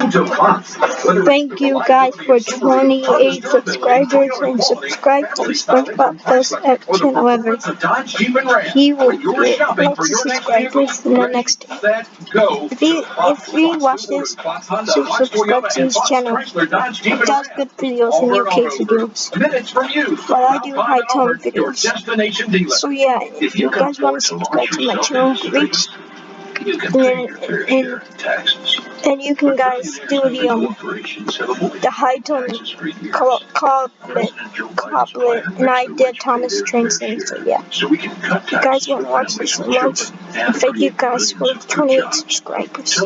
Thank you guys for 28 subscribers and subscribe to SpongeBob Best at channel ever. He will get lots of subscribers in the next. If you, if he watches, so subscribe to his channel. He does good videos and UK videos. While I do high tone videos. So yeah, if you guys want to subscribe to my channel, reach and, and, and you can guys do the um the high tone couplet couplet and I did Thomas Train so yeah. If you guys want to watch this so much, thank you guys for 28 subscribers.